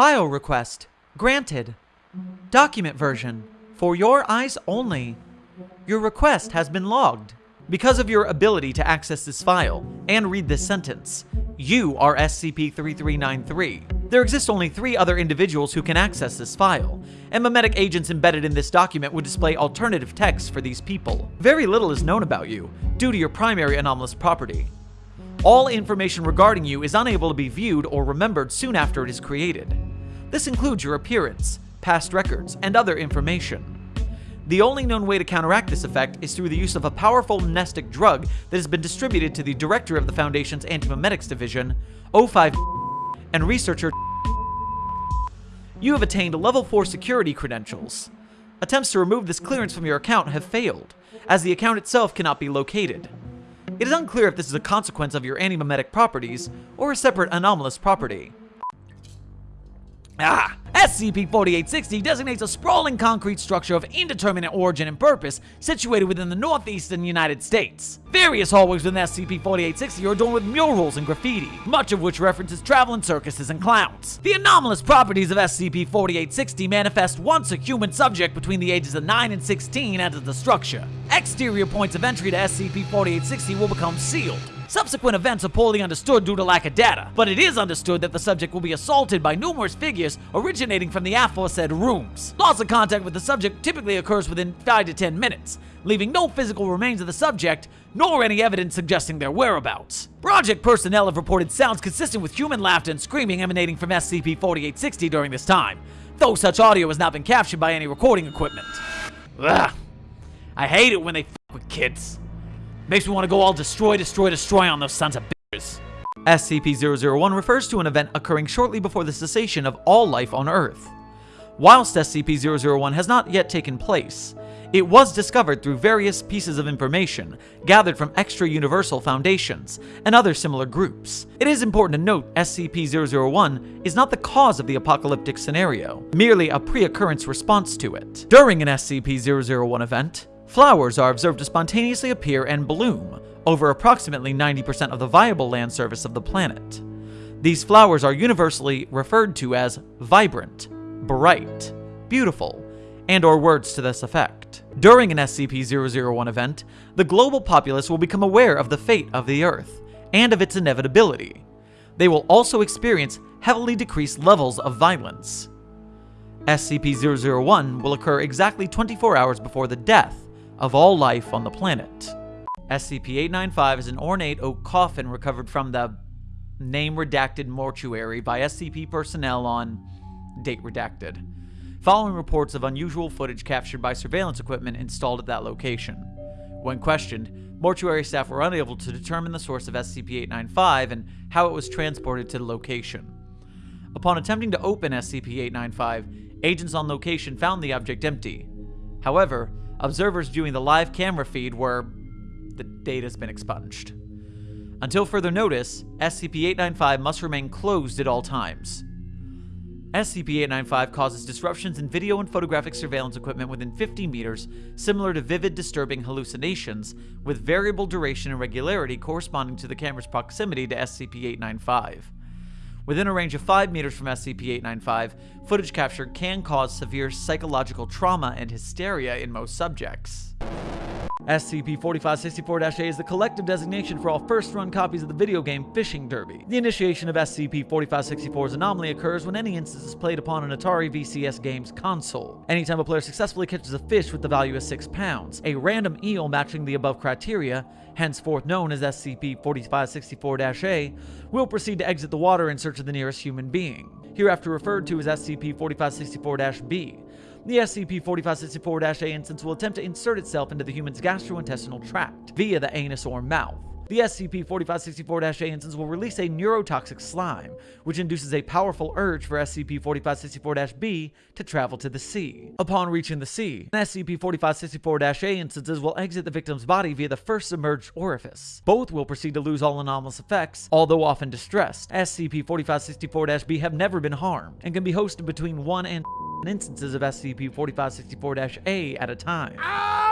File request. Granted. Document version. For your eyes only. Your request has been logged. Because of your ability to access this file and read this sentence, you are SCP-3393. There exist only three other individuals who can access this file, and memetic agents embedded in this document would display alternative text for these people. Very little is known about you, due to your primary anomalous property. All information regarding you is unable to be viewed or remembered soon after it is created. This includes your appearance, past records, and other information. The only known way to counteract this effect is through the use of a powerful amnestic drug that has been distributed to the director of the Foundation's Antimemetics Division, O5 and researcher You have attained level 4 security credentials. Attempts to remove this clearance from your account have failed, as the account itself cannot be located. It is unclear if this is a consequence of your antimemetic properties, or a separate anomalous property. Ah! SCP-4860 designates a sprawling concrete structure of indeterminate origin and purpose situated within the northeastern United States. Various hallways within SCP-4860 are adorned with murals and graffiti, much of which references traveling circuses and clowns. The anomalous properties of SCP-4860 manifest once a human subject between the ages of 9 and 16 enters the structure. Exterior points of entry to SCP-4860 will become sealed, Subsequent events are poorly understood due to lack of data, but it is understood that the subject will be assaulted by numerous figures originating from the aforesaid rooms. Loss of contact with the subject typically occurs within 5 to 10 minutes, leaving no physical remains of the subject, nor any evidence suggesting their whereabouts. Project personnel have reported sounds consistent with human laughter and screaming emanating from SCP-4860 during this time, though such audio has not been captured by any recording equipment. Ugh. I hate it when they f with kids. Makes me want to go all destroy, destroy, destroy on those sons of bitches. SCP-001 refers to an event occurring shortly before the cessation of all life on Earth. Whilst SCP-001 has not yet taken place, it was discovered through various pieces of information gathered from extra-universal foundations and other similar groups. It is important to note SCP-001 is not the cause of the apocalyptic scenario, merely a pre-occurrence response to it. During an SCP-001 event, Flowers are observed to spontaneously appear and bloom over approximately 90% of the viable land surface of the planet. These flowers are universally referred to as vibrant, bright, beautiful, and or words to this effect. During an SCP-001 event, the global populace will become aware of the fate of the Earth and of its inevitability. They will also experience heavily decreased levels of violence. SCP-001 will occur exactly 24 hours before the death of all life on the planet. SCP-895 is an ornate oak coffin recovered from the name-redacted mortuary by SCP personnel on date redacted, following reports of unusual footage captured by surveillance equipment installed at that location. When questioned, mortuary staff were unable to determine the source of SCP-895 and how it was transported to the location. Upon attempting to open SCP-895, agents on location found the object empty. However, observers viewing the live camera feed were the data's been expunged. Until further notice, SCP-895 must remain closed at all times. SCP-895 causes disruptions in video and photographic surveillance equipment within 50 meters, similar to vivid, disturbing hallucinations, with variable duration and regularity corresponding to the camera's proximity to SCP-895. Within a range of 5 meters from SCP-895, footage captured can cause severe psychological trauma and hysteria in most subjects. SCP-4564-A is the collective designation for all first-run copies of the video game Fishing Derby. The initiation of SCP-4564's anomaly occurs when any instance is played upon an Atari VCS games console. Anytime a player successfully catches a fish with the value of 6 pounds, a random eel matching the above criteria, henceforth known as SCP-4564-A, will proceed to exit the water in search of the nearest human being, hereafter referred to as SCP-4564-B. The SCP-4564-A instance will attempt to insert itself into the human's gastrointestinal tract via the anus or mouth. The SCP-4564-A instance will release a neurotoxic slime, which induces a powerful urge for SCP-4564-B to travel to the sea. Upon reaching the sea, SCP-4564-A instances will exit the victim's body via the first submerged orifice. Both will proceed to lose all anomalous effects, although often distressed. SCP-4564-B have never been harmed, and can be hosted between 1 and instances of SCP-4564-A at a time. Ah,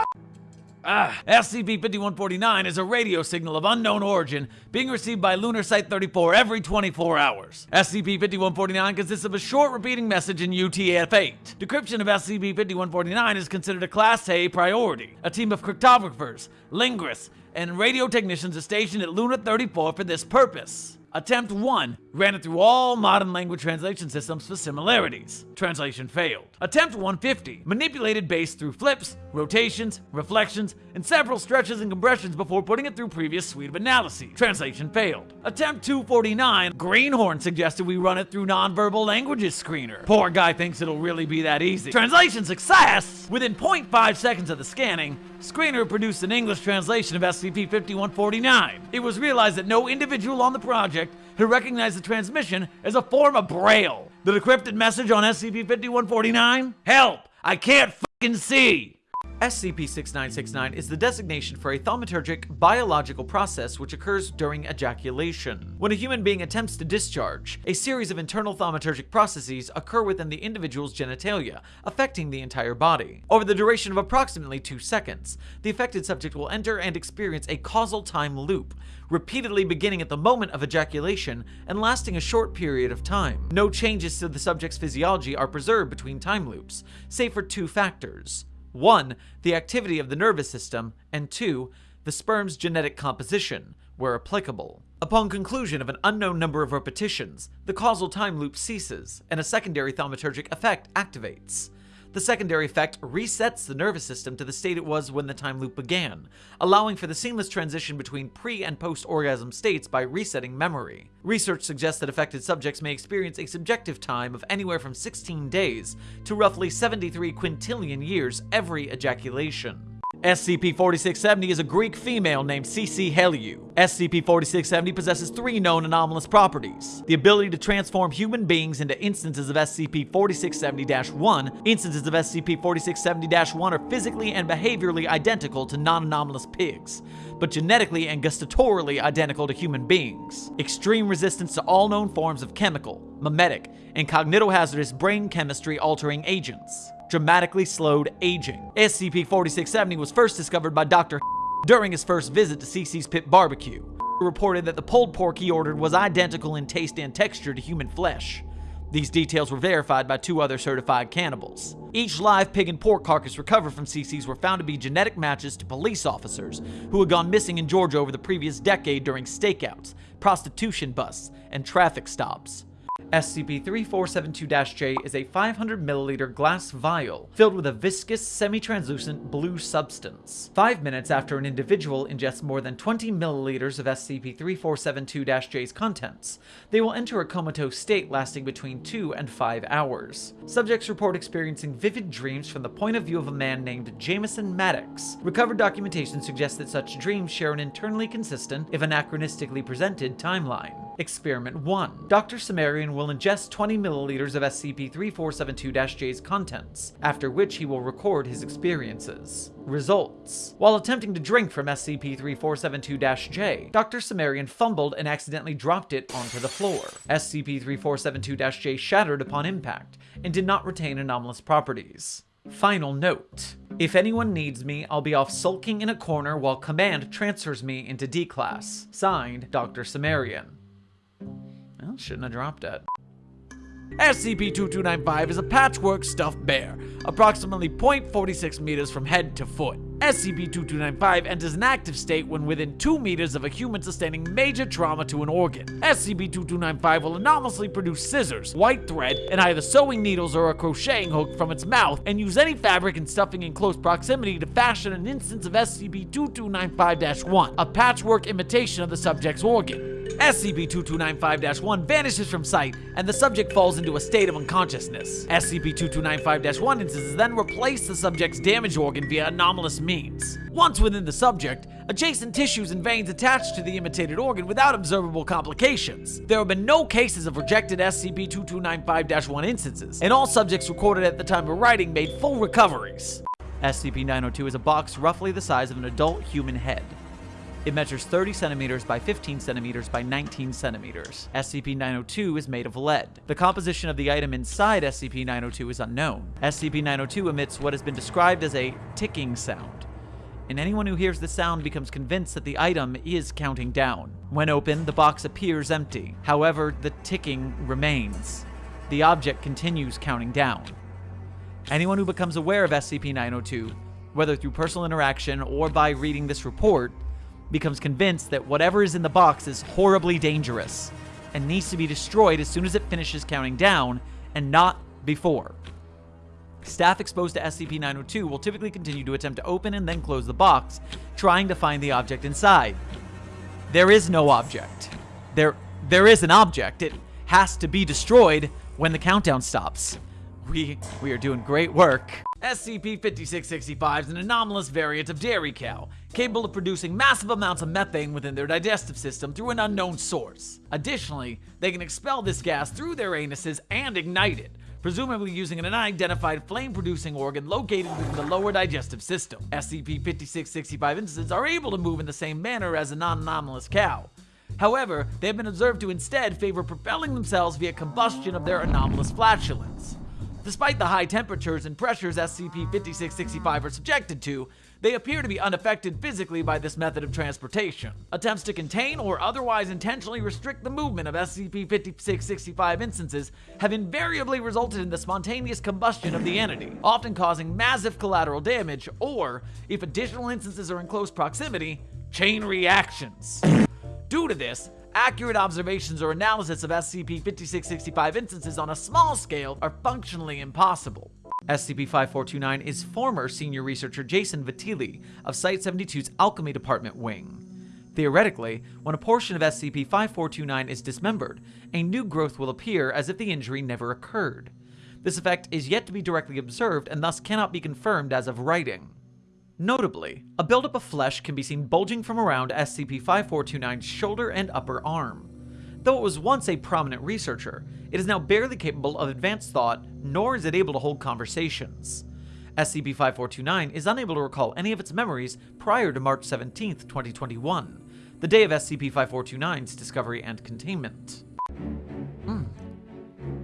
Ah, SCP-5149 is a radio signal of unknown origin being received by Lunar Site 34 every 24 hours. SCP-5149 consists of a short repeating message in UTF-8. Decryption of SCP-5149 is considered a Class A priority. A team of cryptographers, linguists, and radio technicians are stationed at Luna 34 for this purpose. Attempt 1 ran it through all modern language translation systems for similarities. Translation failed. Attempt 150 manipulated base through flips, rotations, reflections, and several stretches and compressions before putting it through previous suite of analyses. Translation failed. Attempt 249 Greenhorn suggested we run it through nonverbal languages screener. Poor guy thinks it'll really be that easy. Translation success! Within 0.5 seconds of the scanning, Screener produced an English translation of SCP-5149. It was realized that no individual on the project had recognized the transmission as a form of Braille. The decrypted message on SCP-5149? Help! I can't fucking see! SCP-6969 is the designation for a thaumaturgic biological process which occurs during ejaculation. When a human being attempts to discharge, a series of internal thaumaturgic processes occur within the individual's genitalia, affecting the entire body. Over the duration of approximately two seconds, the affected subject will enter and experience a causal time loop, repeatedly beginning at the moment of ejaculation and lasting a short period of time. No changes to the subject's physiology are preserved between time loops, save for two factors. One, the activity of the nervous system, and two, the sperm's genetic composition, where applicable. Upon conclusion of an unknown number of repetitions, the causal time loop ceases, and a secondary thaumaturgic effect activates. The secondary effect resets the nervous system to the state it was when the time loop began, allowing for the seamless transition between pre and post orgasm states by resetting memory. Research suggests that affected subjects may experience a subjective time of anywhere from 16 days to roughly 73 quintillion years every ejaculation. SCP-4670 is a Greek female named Cece Heliou. SCP-4670 possesses three known anomalous properties. The ability to transform human beings into instances of SCP-4670-1. Instances of SCP-4670-1 are physically and behaviorally identical to non-anomalous pigs, but genetically and gustatorially identical to human beings. Extreme resistance to all known forms of chemical, memetic, and cognitohazardous brain chemistry altering agents dramatically slowed aging. SCP-4670 was first discovered by Dr. during his first visit to CC's Pit Barbecue. Reported that the pulled pork he ordered was identical in taste and texture to human flesh. These details were verified by two other certified cannibals. Each live pig and pork carcass recovered from CC's were found to be genetic matches to police officers who had gone missing in Georgia over the previous decade during stakeouts, prostitution busts, and traffic stops. SCP-3472-J is a 500 milliliter glass vial filled with a viscous, semi-translucent blue substance. Five minutes after an individual ingests more than 20 milliliters of SCP-3472-J's contents, they will enter a comatose state lasting between 2 and 5 hours. Subjects report experiencing vivid dreams from the point of view of a man named Jameson Maddox. Recovered documentation suggests that such dreams share an internally consistent, if anachronistically presented, timeline. Experiment 1. Dr. Sumerian will ingest 20 milliliters of SCP-3472-J's contents, after which he will record his experiences. Results. While attempting to drink from SCP-3472-J, Dr. Sumerian fumbled and accidentally dropped it onto the floor. SCP-3472-J shattered upon impact, and did not retain anomalous properties. Final note. If anyone needs me, I'll be off sulking in a corner while Command transfers me into D-Class. Signed, Dr. Sumerian. Well, shouldn't have dropped it. SCP-2295 is a patchwork stuffed bear, approximately 0.46 meters from head to foot. SCP-2295 enters an active state when within 2 meters of a human sustaining major trauma to an organ. SCP-2295 will anomalously produce scissors, white thread, and either sewing needles or a crocheting hook from its mouth, and use any fabric and stuffing in close proximity to fashion an instance of SCP-2295-1, a patchwork imitation of the subject's organ. SCP-2295-1 vanishes from sight, and the subject falls into a state of unconsciousness. SCP-2295-1 instances then replace the subject's damaged organ via anomalous means. Once within the subject, adjacent tissues and veins attach to the imitated organ without observable complications. There have been no cases of rejected SCP-2295-1 instances, and all subjects recorded at the time of writing made full recoveries. SCP-902 is a box roughly the size of an adult human head. It measures 30 centimeters by 15 centimeters by 19 centimeters. SCP-902 is made of lead. The composition of the item inside SCP-902 is unknown. SCP-902 emits what has been described as a ticking sound. and anyone who hears the sound becomes convinced that the item is counting down. When opened, the box appears empty. However, the ticking remains. The object continues counting down. Anyone who becomes aware of SCP-902, whether through personal interaction or by reading this report, becomes convinced that whatever is in the box is horribly dangerous and needs to be destroyed as soon as it finishes counting down and not before. Staff exposed to SCP-902 will typically continue to attempt to open and then close the box, trying to find the object inside. There is no object. There, there is an object. It has to be destroyed when the countdown stops. We, we are doing great work. SCP-5665 is an anomalous variant of dairy cow, capable of producing massive amounts of methane within their digestive system through an unknown source. Additionally, they can expel this gas through their anuses and ignite it, presumably using an unidentified flame-producing organ located within the lower digestive system. SCP-5665 instances are able to move in the same manner as a non-anomalous cow. However, they have been observed to instead favor propelling themselves via combustion of their anomalous flatulence. Despite the high temperatures and pressures SCP-5665 are subjected to, they appear to be unaffected physically by this method of transportation. Attempts to contain or otherwise intentionally restrict the movement of SCP-5665 instances have invariably resulted in the spontaneous combustion of the entity, often causing massive collateral damage, or, if additional instances are in close proximity, chain reactions. Due to this, accurate observations or analysis of SCP-5665 instances on a small scale are functionally impossible. SCP-5429 is former senior researcher Jason Vitili of Site-72's Alchemy Department wing. Theoretically, when a portion of SCP-5429 is dismembered, a new growth will appear as if the injury never occurred. This effect is yet to be directly observed and thus cannot be confirmed as of writing. Notably, a buildup of flesh can be seen bulging from around SCP-5429's shoulder and upper arm. Though it was once a prominent researcher, it is now barely capable of advanced thought, nor is it able to hold conversations. SCP-5429 is unable to recall any of its memories prior to March 17, 2021, the day of SCP-5429's discovery and containment. Hmm.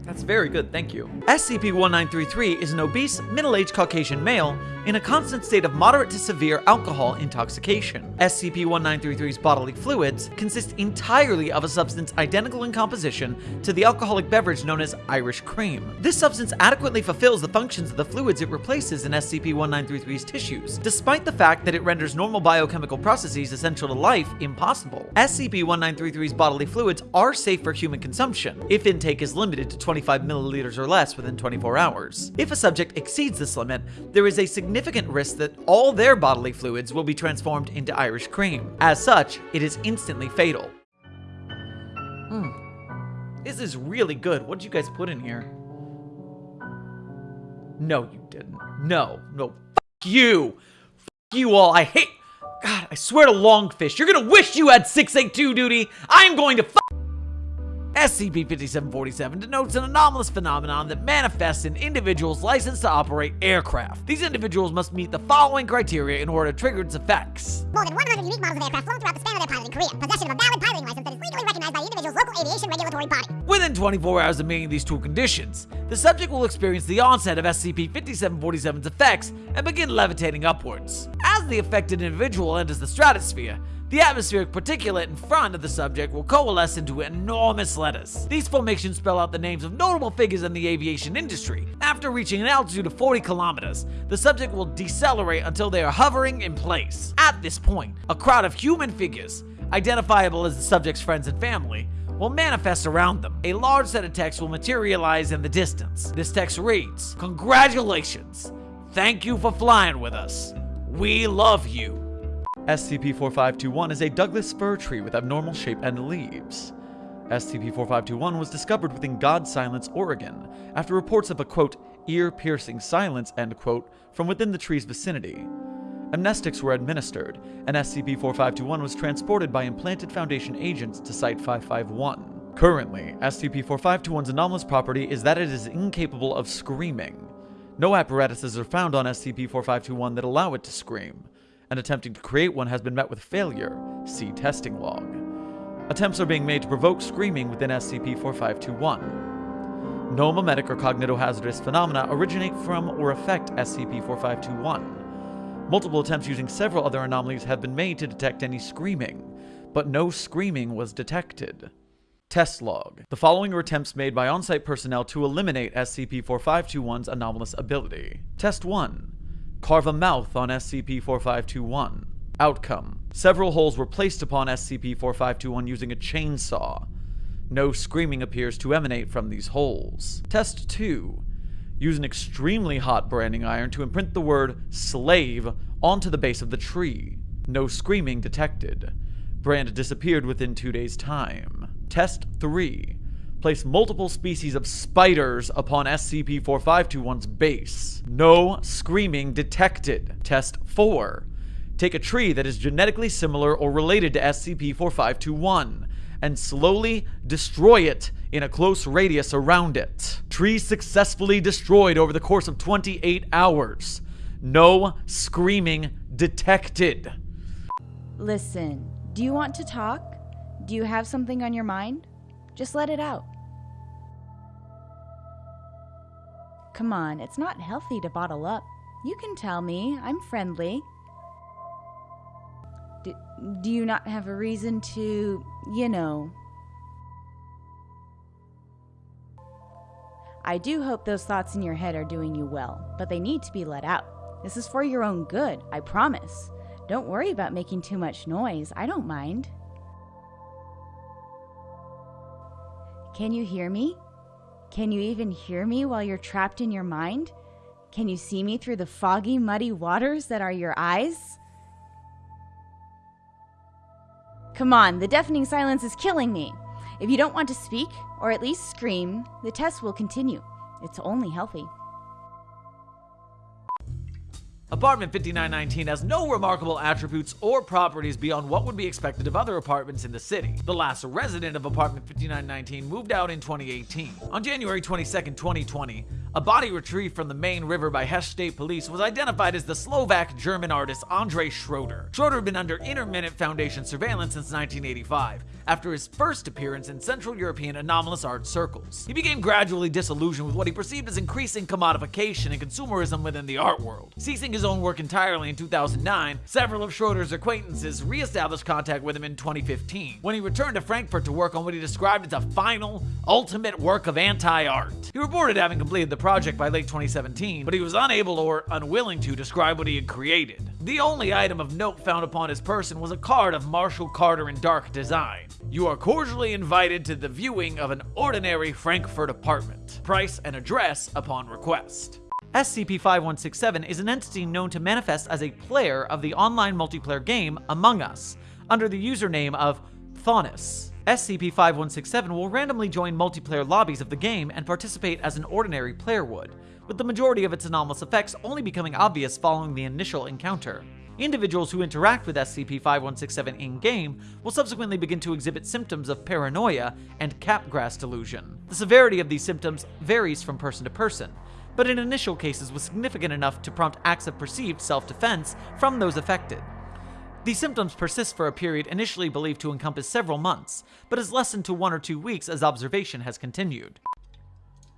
That's very good, thank you. SCP-1933 is an obese, middle-aged Caucasian male in a constant state of moderate to severe alcohol intoxication. SCP-1933's bodily fluids consist entirely of a substance identical in composition to the alcoholic beverage known as Irish cream. This substance adequately fulfills the functions of the fluids it replaces in SCP-1933's tissues, despite the fact that it renders normal biochemical processes essential to life impossible. SCP-1933's bodily fluids are safe for human consumption, if intake is limited to 25 milliliters or less within 24 hours. If a subject exceeds this limit, there is a significant risk that all their bodily fluids will be transformed into Irish cream. As such, it is instantly fatal. Hmm. This is really good. What did you guys put in here? No, you didn't. No, no. Fuck you! Fuck you all. I hate... God, I swear to Longfish, you're gonna wish you had 682 duty! I'm going to fuck... SCP-5747 denotes an anomalous phenomenon that manifests in individuals licensed to operate aircraft. These individuals must meet the following criteria in order to trigger its effects. More than 100 unique models of aircraft flown throughout the span of their piloting career. Possession of a valid piloting license that is legally recognized by the individual's local aviation regulatory body. Within 24 hours of meeting these two conditions, the subject will experience the onset of SCP-5747's effects and begin levitating upwards. As the affected individual enters the stratosphere, the atmospheric particulate in front of the subject will coalesce into enormous letters. These formations spell out the names of notable figures in the aviation industry. After reaching an altitude of 40 kilometers, the subject will decelerate until they are hovering in place. At this point, a crowd of human figures, identifiable as the subject's friends and family, will manifest around them. A large set of text will materialize in the distance. This text reads, Congratulations! Thank you for flying with us. We love you. SCP-4521 is a Douglas fir tree with abnormal shape and leaves. SCP-4521 was discovered within God Silence, Oregon, after reports of a, quote, ear-piercing silence, end quote, from within the tree's vicinity. Amnestics were administered, and SCP-4521 was transported by implanted Foundation agents to Site-551. Currently, SCP-4521's anomalous property is that it is incapable of screaming. No apparatuses are found on SCP-4521 that allow it to scream, and attempting to create one has been met with failure. See testing log. Attempts are being made to provoke screaming within SCP-4521. No memetic or cognitohazardous phenomena originate from or affect SCP-4521. Multiple attempts using several other anomalies have been made to detect any screaming, but no screaming was detected. Test log. The following are attempts made by on-site personnel to eliminate SCP-4521's anomalous ability. Test 1. Carve a mouth on SCP-4521. Outcome. Several holes were placed upon SCP-4521 using a chainsaw. No screaming appears to emanate from these holes. Test 2. Use an extremely hot branding iron to imprint the word slave onto the base of the tree. No screaming detected. Brand disappeared within two days' time. Test 3. Place multiple species of spiders upon SCP-4521's base. No screaming detected. Test 4. Take a tree that is genetically similar or related to SCP-4521 and slowly destroy it in a close radius around it. Tree successfully destroyed over the course of 28 hours. No screaming detected. Listen, do you want to talk? Do you have something on your mind? Just let it out. Come on, it's not healthy to bottle up. You can tell me, I'm friendly. Do, do you not have a reason to, you know? I do hope those thoughts in your head are doing you well, but they need to be let out. This is for your own good, I promise. Don't worry about making too much noise, I don't mind. Can you hear me? Can you even hear me while you're trapped in your mind? Can you see me through the foggy, muddy waters that are your eyes? Come on, the deafening silence is killing me. If you don't want to speak, or at least scream, the test will continue. It's only healthy. Apartment 5919 has no remarkable attributes or properties beyond what would be expected of other apartments in the city. The last resident of Apartment 5919 moved out in 2018. On January 22, 2020, a body retrieved from the Main River by Hesse State Police was identified as the Slovak-German artist Andre Schroeder. Schroeder had been under Intermittent Foundation surveillance since 1985, after his first appearance in Central European anomalous art circles. He became gradually disillusioned with what he perceived as increasing commodification and consumerism within the art world. Ceasing his own work entirely in 2009, several of Schroeder's acquaintances re-established contact with him in 2015, when he returned to Frankfurt to work on what he described as a final, ultimate work of anti-art. He reported having completed the project by late 2017, but he was unable or unwilling to describe what he had created. The only item of note found upon his person was a card of Marshall Carter and Dark design. You are cordially invited to the viewing of an ordinary Frankfurt apartment. Price and address upon request. SCP-5167 is an entity known to manifest as a player of the online multiplayer game Among Us, under the username of Thaunis. SCP-5167 will randomly join multiplayer lobbies of the game and participate as an ordinary player would, with the majority of its anomalous effects only becoming obvious following the initial encounter. Individuals who interact with SCP-5167 in-game will subsequently begin to exhibit symptoms of paranoia and capgras delusion. The severity of these symptoms varies from person to person, but in initial cases was significant enough to prompt acts of perceived self-defense from those affected. These symptoms persist for a period initially believed to encompass several months, but has lessened to one or two weeks as observation has continued.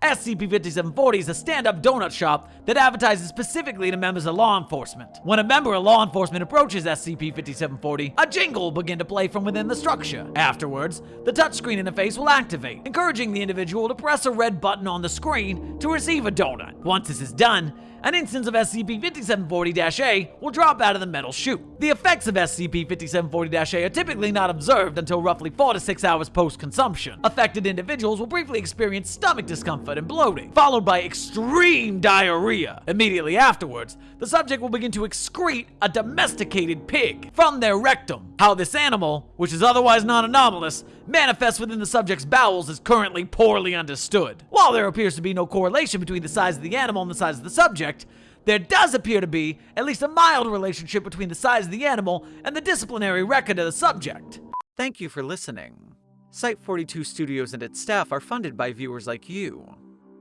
SCP-5740 is a stand-up donut shop that advertises specifically to members of law enforcement. When a member of law enforcement approaches SCP-5740, a jingle will begin to play from within the structure. Afterwards, the touchscreen interface will activate, encouraging the individual to press a red button on the screen to receive a donut. Once this is done, an instance of SCP-5740-A will drop out of the metal chute. The effects of SCP-5740-A are typically not observed until roughly 4 to 6 hours post-consumption. Affected individuals will briefly experience stomach discomfort and bloating, followed by extreme diarrhea. Immediately afterwards, the subject will begin to excrete a domesticated pig from their rectum. How this animal, which is otherwise non-anomalous, manifests within the subject's bowels is currently poorly understood. While there appears to be no correlation between the size of the animal and the size of the subject, there does appear to be at least a mild relationship between the size of the animal and the disciplinary record of the subject. Thank you for listening. Site 42 Studios and its staff are funded by viewers like you.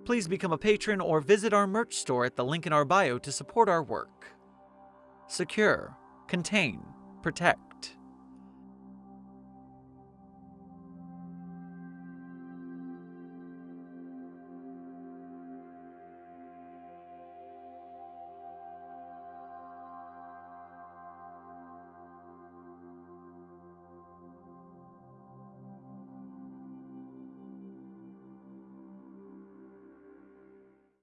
Please become a patron or visit our merch store at the link in our bio to support our work. Secure, contain, protect.